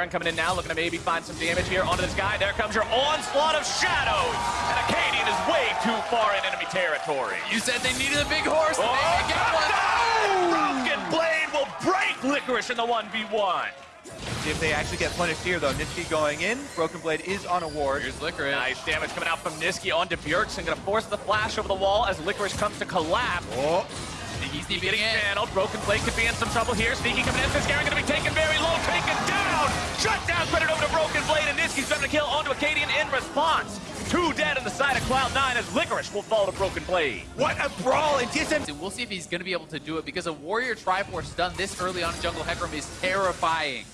Svenskeren coming in now, looking to maybe find some damage here onto this guy. There comes your onslaught of shadows. And Akaadian is way too far in enemy territory. You said they needed a big horse, and Oh, they get one. Oh, Broken Blade will break Licorice in the 1v1. See if they actually get punished here, though. Nisqy going in. Broken Blade is on a ward. Here's Licorice. Nice damage coming out from Nisqy onto Bjergsen. Gonna force the flash over the wall as Licorice comes to collapse. Oh, Sneaky sneaking Getting in. channeled. Broken Blade could be in some trouble here. Sneaky coming in. Fiskaren gonna be taken very low. Taken down. Shut down. Credit over to Broken Blade. And Nisqy's gonna kill onto Akaadian in response. Two dead on the side of Cloud9 as Licorice will fall to Broken Blade. what a brawl! And TSM we'll see if he's going to be able to do it because a Warrior Triforce done this early on in Jungle Hecarim is terrifying.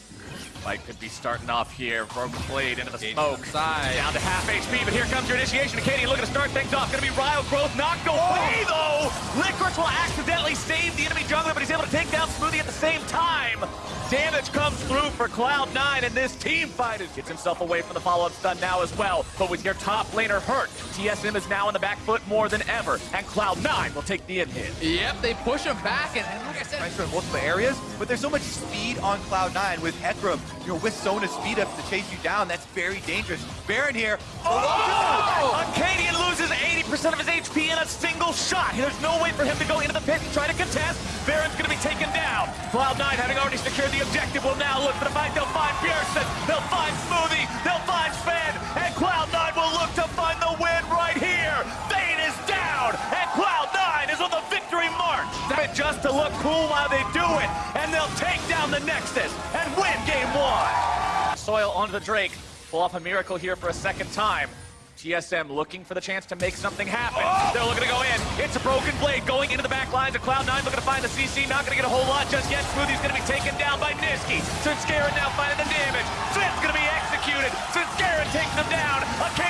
Fight could be starting off here. Broken Blade into the smoke. side. Down to half HP, but here comes your initiation. Akaadian looking to start things off. Gonna be Ryle Growth knocked away though. Licorice will accidentally save the enemy jungler, but he's able to take down Smoothie at the same time. Damage comes through for Cloud9, and this team fight is gets himself away from the follow-up stun now as well. But with your top laner hurt, TSM is now in the back foot more than ever, and Cloud9 will take the in hit. Yep, they push him back, and, and like I said, pressure in multiple areas, but there's so much speed on Cloud9 with Hecarim, you know, with Sona speed up to chase you down. That's very dangerous. Baron here. Oh! oh! Akaadian loses 80% of his HP in a single shot. There's no way for him to go into the pit and try to contest. Baron's going to be taken down. Cloud9, having already secured the objective, will now look for the fight. They'll find Pearson. They'll find Smoothie. They'll find Sven. And Cloud9 will look to find the win right here. Fade is down. And Cloud9 is on the victory march. Just to look cool while they do it. And they'll take down the Nexus and win game one. Soil onto the Drake. Pull off a miracle here for a second time. TSM looking for the chance to make something happen. They're looking to go in. It's a broken blade going into the back lines of Cloud9, looking to find the CC. Not going to get a whole lot just yet. Smoothie's going to be taken down by Nisqy. Svenskeren now finding the damage. Sven's going to be executed. Svenskeren takes him down. Akaadian's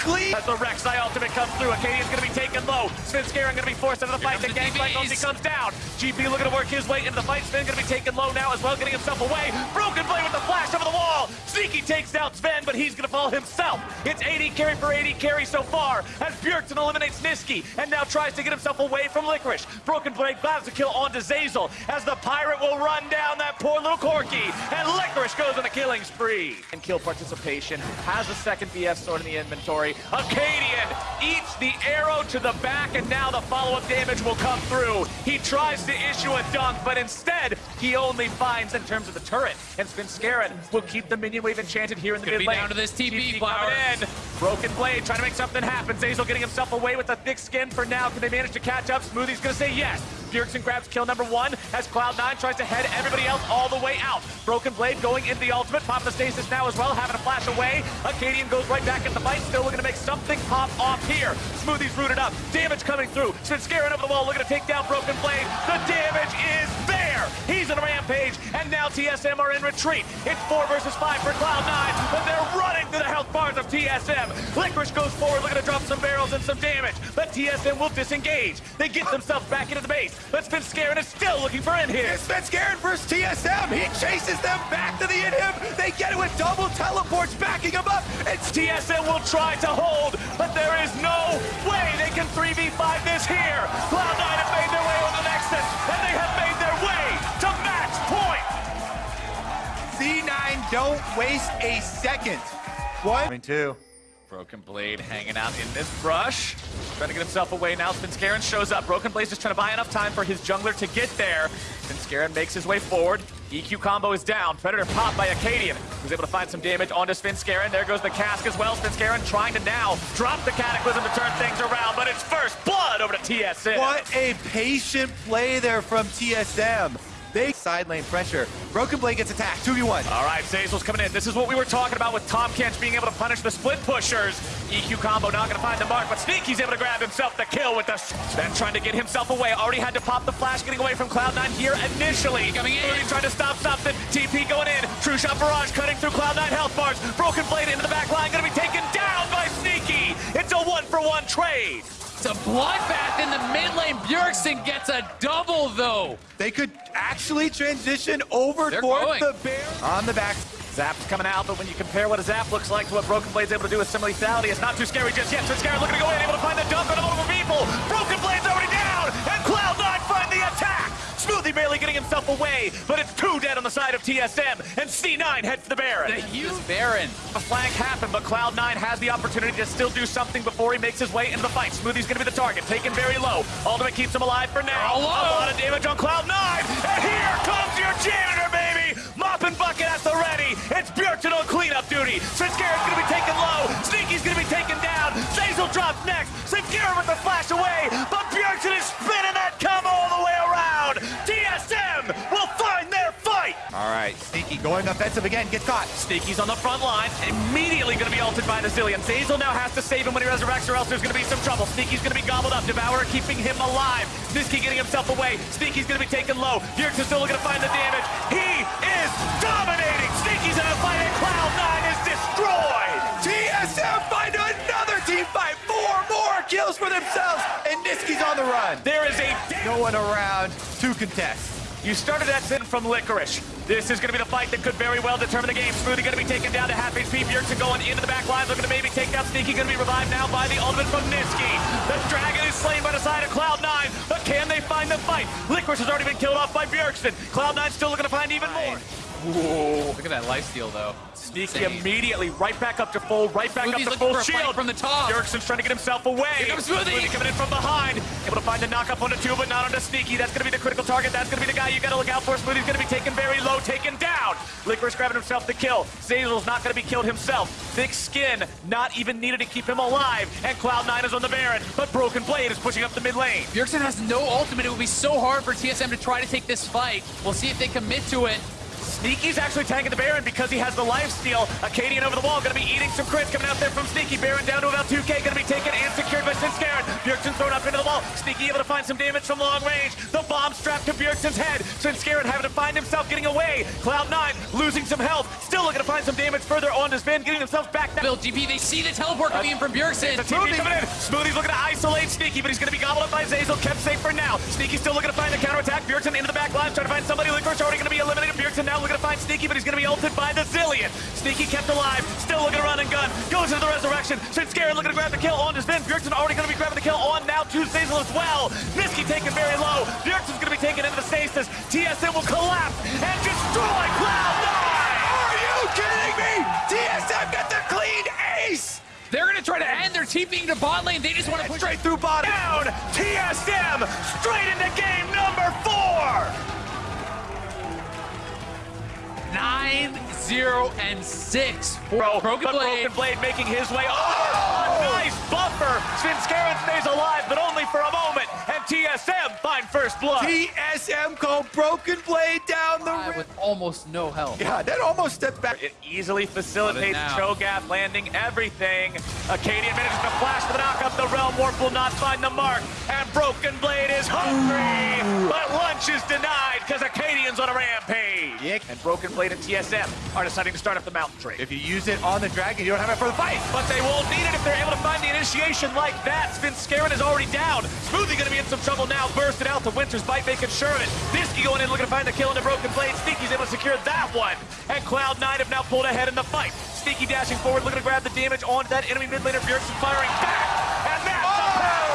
Four clean. As the Rek'Sai ultimate comes through, Akaadian's gonna be taken low. Svenskeren gonna be forced into the fight. The comes the gangplank DBs. only comes down. GP looking to work his way into the fight. Sven gonna be taken low now as well, getting himself away. Broken Blade with the flash over the wall. Sneaky takes down Sven, but he's gonna fall himself. It's 80 carry for 80 carry so far as Bjergsen eliminates Nisqy and now tries to get himself away from Licorice. Broken Blade grabs a kill onto Zeyzal as the pirate will run down that poor little Corky and Licorice goes on a killing spree. And kill participation has a second BF sword in the inventory. Akaadian eats the arrow to the back and now the follow-up damage will come through. He tries to issue a dunk, but instead he only finds in terms of the turret. And Svenskeren will keep the minion wave enchanted here in the mid be lane. down to this TP flower. in. Broken Blade trying to make something happen. Zeyzal getting himself away with a thick skin for now. Can they manage to catch up? Smoothie's gonna say yes. Bjergsen grabs kill number one as Cloud9 tries to head everybody else all the way out. Broken Blade going into the ultimate. Pop the stasis now as well, having a flash away. Akaadian goes right back in the fight, still looking to make something pop off here. Smoothie's rooted up. Damage coming through. Since Svenskeren over the wall looking to take down Broken Blade. The damage is. He's in a rampage, and now TSM are in retreat. It's four versus five for Cloud9, but they're running through the health bars of TSM. Licorice goes forward looking to drop some barrels and some damage, but TSM will disengage. They get themselves back into the base, but Svenskeren is still looking for in here. It's Svenskeren versus TSM. He chases them back to the inhib. They get it with double teleports backing him up. It's TSM will try to hold, but there is no way they can 3v5 this here. Cloud9 have made their way on the Nexus, and they have don't waste a second. What? One, two. Broken Blade hanging out in this brush. Trying to get himself away now. Svenskeren shows up. Broken Blade's just trying to buy enough time for his jungler to get there. Svenskeren makes his way forward. EQ combo is down. Predator popped by Akaadian, who's able to find some damage onto Svenskeren. There goes the cask as well. Svenskeren trying to now drop the Cataclysm to turn things around, but it's first blood over to TSM. What a patient play there from TSM. They side lane pressure. Broken Blade gets attacked. 2v1. All right, Zeyzal's coming in. This is what we were talking about with Tahm Kench being able to punish the split pushers. EQ combo not going to find the mark, but Sneaky's able to grab himself the kill with the... Then trying to get himself away. Already had to pop the flash, getting away from Cloud9 here initially. Coming in. Moody trying to stop something. TP going in. True Shot Barrage cutting through Cloud9 health bars. Broken Blade into the back line. Going to be taken down by Sneaky. It's a one-for-one trade. It's a bloodbath in the mid lane. Bjergsen gets a double, though. They could actually transition over They're towards going. the bear. On the back. Zap's coming out, but when you compare what a Zap looks like to what Broken Blade's able to do with some lethality, it's not too scary just yet. So Scary looking to go in, able to find the dump on multiple people. Broken Blade's and Cloud9 find the attack. Barely, barely getting himself away, but it's two dead on the side of TSM, and C9 heads for the Baron. The huge Baron. A flank happened, but Cloud9 has the opportunity to still do something before he makes his way into the fight. Smoothie's gonna be the target, taken very low. Ultimate keeps him alive for now. Oh, a lot of damage on Cloud9, and here comes your janitor, baby! Mop and bucket at the ready. It's Bjorkton on cleanup duty. Svenskeren gonna be taken low. Sneaky's gonna be taken down. Zeyzal drops next. Svenskeren with the flash away, but Bjorkton is All right, Sneaky going offensive again, gets caught. Sneaky's on the front line, immediately going to be ulted by the Zilean. Zeyzal now has to save him when he resurrects, or else there's going to be some trouble. Sneaky's going to be gobbled up. Devourer keeping him alive. Nisqy getting himself away. Sneaky's going to be taken low. Is still looking to find the damage. He is dominating. Sneaky's in a fight, and Cloud9 is destroyed. TSM find another team fight. Four more kills for themselves, and Nisqy's on the run. There is a No one around to contest. You started that sin from Licorice. This is going to be the fight that could very well determine the game. Smoothie going to be taken down to half HP. Bjergsen going into the back line, looking to maybe take down Sneaky. Going to be revived now by the ultimate from Nisqy. The Dragon is slain by the side of Cloud9, but can they find the fight? Licorice has already been killed off by Bjergsen. Cloud9 still looking to find even more. Look at that lifesteal, though. Sneaky immediately right back up to full, right back Smoothie's up to full shield. from the top. Bjergsen's trying to get himself away. Here comes Smoothie. coming in from behind. Able to find the knockup onto two, but not onto Sneaky. That's going to be the critical target. That's going to be the guy you got to look out for. Smoothie's going to be taken very low, taken down. Licorice grabbing himself the kill. Zeyzal's not going to be killed himself. Thick skin, not even needed to keep him alive. And Cloud9 is on the Baron, but Broken Blade is pushing up the mid lane. Bjergsen has no ultimate. It would be so hard for TSM to try to take this fight. We'll see if they commit to it. Sneaky's actually tanking the Baron because he has the life steal. Akaadian over the wall, gonna be eating some crits coming out there from Sneaky. Baron down to about 2k, gonna be taken and secured by Svenskeren. Bjergsen thrown up into the wall. Sneaky able to find some damage from long range. The bomb strapped to Bjergsen's head. Svenskeren having to find himself getting away. Cloud9 losing some health. Still looking to find some damage further on to Sven, getting themselves back now. Bill GP, they see the teleport coming in from Bjergsen. The TP coming in. Smoothie's looking to isolate Sneaky, but he's going to be gobbled up by Zeyzal. Kept safe for now. Sneaky still looking to find the counterattack. Bjergsen into the back line, trying to find somebody. Licorice already going Sneaky, but he's going to be ulted by the Zilean. Sneaky kept alive, still looking to run and gun. Goes into the resurrection. Svenskeren looking to grab the kill on to Sven. Bjergsen already going to be grabbing the kill on now to Zeyzal as well. Nisqy taken very low. Bjergsen's going to be taken into the stasis. TSM will collapse and destroy Cloud9. Are you kidding me? TSM got the clean ace. They're going to try to end their TPing to bot lane. They just want to push Straight through bottom. down. TSM straight into game 0, and 6 for Bro, Broken but Blade. Broken Blade making his way over. Oh, a nice buffer. Svenskeren stays alive, but only for a moment. And TSM find first blood. TSM called Broken Blade down the Guy rim. with almost no health. Yeah, that almost stepped back. It easily facilitates. Cho'Gath landing everything. Akaadian manages to flash for the knockup. The Realm Warp will not find the mark. And Broken Blade is hungry. But lunch is denied because Akaadian's on a rampage. Yeah. And Broken Blade and TSM are deciding to start up the mountain trade. If you use it on the dragon, you don't have it for the fight. But they won't need it if they're able to find the initiation like that. Svenskeren is already down. Smoothie gonna be in some trouble now. Bursted out to Winter's bite, making sure of it. Nisqy going in looking to find the kill in the broken blade. Sneaky's able to secure that one. And Cloud9 have now pulled ahead in the fight. Sneaky dashing forward, looking to grab the damage onto that enemy mid laner. Bjergsen firing back. And that's the oh! pound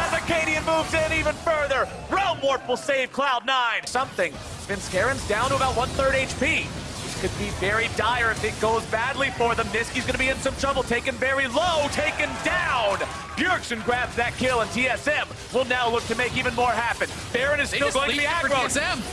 as Akaadian moves in even further. Realm Warp will save Cloud9. Something. Svenskeren's down to about one-third HP. Could be very dire if it goes badly for them. Nisqy's gonna be in some trouble, taken very low, taken down. Bjergsen grabs that kill, and TSM will now look to make even more happen. Baron is They still going to be aggro.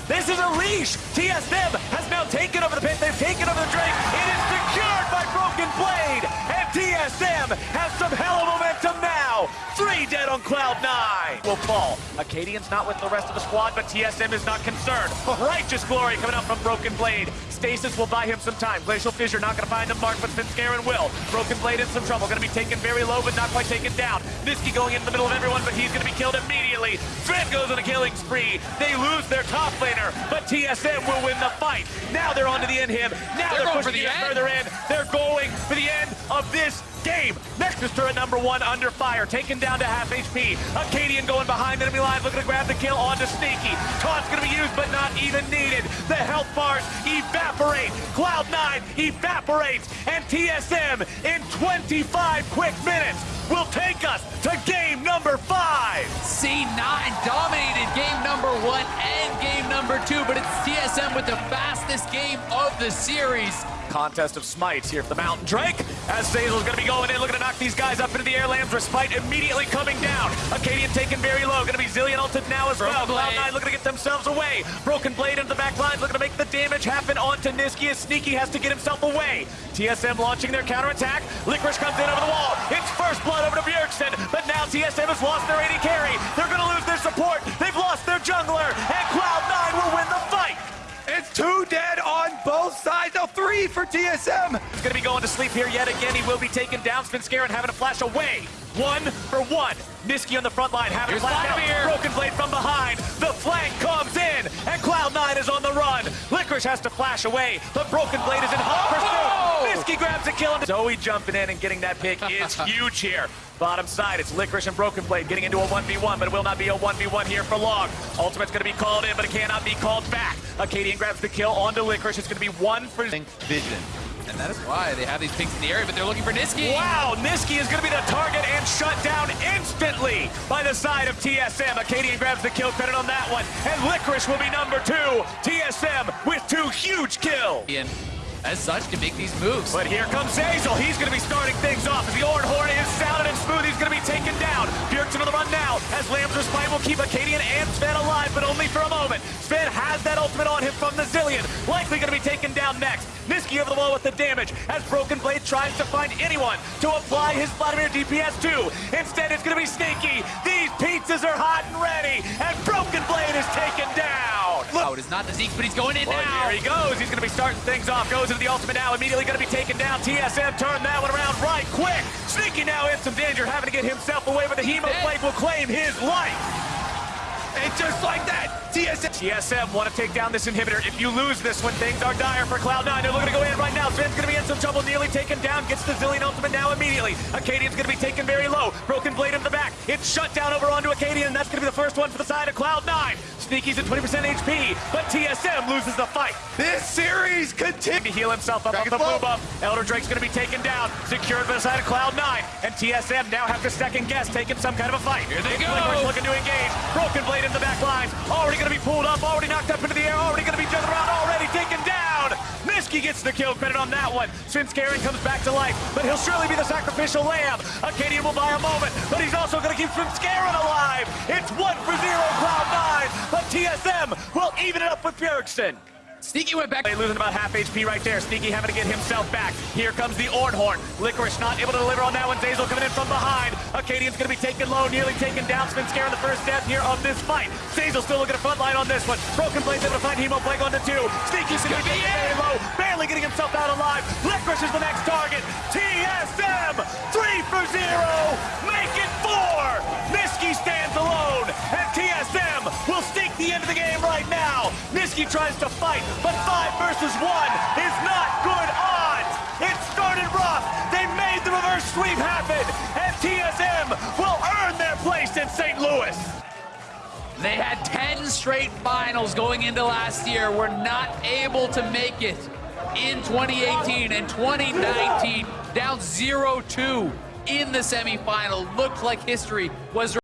This is a leash. TSM has now taken over the pit. They've taken over the Drake. It is secured by Broken Blade, and TSM has some hell of momentum now. Three dead on Cloud9 will fall. Akaadian's not with the rest of the squad, but TSM is not concerned. Righteous Glory coming out from Broken Blade. Stasis will buy him some time. Glacial Fissure not going to find him, Mark, but Svenskeren will. Broken Blade in some trouble. Going to be taken very low, but not quite taken down. Nisqy going into the middle of everyone, but he's going to be killed immediately. Fred goes on a killing spree. They lose their top laner, but TSM will win the fight. Now they're on to the end him. Now They're they're, going pushing for the even end. further in. They're going for the end of this game. Nexus turret number one under fire, taken down to half HP. Akaadian going behind enemy lines, looking to grab the kill onto Sneaky. Taunt's gonna be used, but not even needed. The health bars evaporate. Cloud9 evaporates, and TSM in 25 quick minutes will take us to game number five. C9 dominated game number one and game number two, but it's TSM with the fastest game of the series. Contest of smites here for the Mountain Drake. As Zeyzal's going to be going in, looking to knock these guys up into the air. Lamb's respite immediately coming down. Akaadian taken very low. Going to be Zilean ulted now as Broken well. Blade. Cloud9 looking to get themselves away. Broken Blade into the back lines, looking to make the damage happen onto Nisqy as Sneaky has to get himself away. TSM launching their counterattack. Licorice comes in over the wall. It's first blood over to Bjergsen, but now TSM has lost their AD carry. They're going to lose their support. They've lost their jungler, and Cloud9 will win the fight. It's two dead on both sides. No, three for TSM. He's going to be going to sleep here yet again. He will be taken down. Spin Scare and having a flash away. One for one. Nisqy on the front line having Here's to flash out. Vladimir. Broken Blade from behind. Licorice has to flash away, but Broken Blade is in hot Oh! pursuit. Nisqy grabs a kill. and Zoe jumping in and getting that pick is huge here. Bottom side, it's Licorice and Broken Blade getting into a 1v1, but it will not be a 1v1 here for long. Ultimate's going to be called in, but it cannot be called back. Akaadian grabs the kill onto Licorice. It's going to be one for Vision. And that is why they have these pinks in the area, but they're looking for Nisqy. Wow, Nisqy is going to be the target and shut down instantly by the side of TSM. Akaadian grabs the kill credit on that one, and Licorice will be number two. TSM with two huge kills. And as such, can make these moves. But here comes Hazel. He's going to be starting things off as the Orin Horn is sounded and smooth. He's going to be taken down. Bjergsen on the run now as Lamb's Respite will keep Akaadian and Sven alive, but only for a moment. Sven has that ultimate on him from the Zilean. Likely going to be taken down next. Nisqy over the wall with the damage as Broken Blade tries to find anyone to apply his Vladimir DPS to. Instead, it's going to be Sneaky. These pizzas are hot and ready, and Broken Blade is taken down. Look. Oh, it is not the Zeke, but he's going in Well, now. here he goes. He's going to be starting things off. Goes into the ultimate now. Immediately going to be taken down. TSM turned that one around right quick. Sneaky now in some danger, having to get himself away, but the Hemo. Blade will claim his life. And just like that, TSM. TSM want to take down this inhibitor. If you lose this one, things are dire for Cloud9. They're looking to go in right now. Sven's going to be in some trouble. Nearly taken down. Gets the Zilean ultimate now immediately. Akaadian's going to be taken very low. Broken Blade in the back. It's shut down over onto Akaadian. and That's going to be the first one for the side of Cloud9. Sneaky's at 20% HP, but TSM loses the fight. This series continues. to heal himself up Dragon's off the Blow. move up. Elder Drake's going to be taken down, secured by the side of Cloud9, and TSM now have to second guess, taking some kind of a fight. Here they It's go. Licorice looking to engage. Broken Blade in the back lines, already going to be pulled up, already knocked up into the air, already going to be jumped around, already taken down. Nisqy gets the kill credit on that one. Since Karen comes back to life, but he'll surely be the sacrificial lamb. Akaadian will buy a moment, but he's also going to keep Scarin alive. It's one for zero Cloud9, but TSM will even it up with Bjergsen. Sneaky went back. They losing about half HP right there. Sneaky having to get himself back. Here comes the Ornhorn. Licorice not able to deliver on that one. Zeyzal coming in from behind. Akaadian's going to be taken low, nearly taken down. Spin scare in the first death here of this fight. Zeyzal still looking at front line on this one. Broken Blade's able to find Hemo Plague on the two. Sneaky's going to be very low, barely getting himself out alive. Licorice is the next target. TSM, three for zero. Make it four. Nisqy stands alone, TSM will stake the end of the game right now. Nisqy tries to fight, but five versus one is not good odds. It started rough. They made the reverse sweep happen, and TSM will earn their place in St. Louis. They had 10 straight finals going into last year. Were not able to make it in 2018 and 2019. Down 0-2 in the semifinal. Looked like history was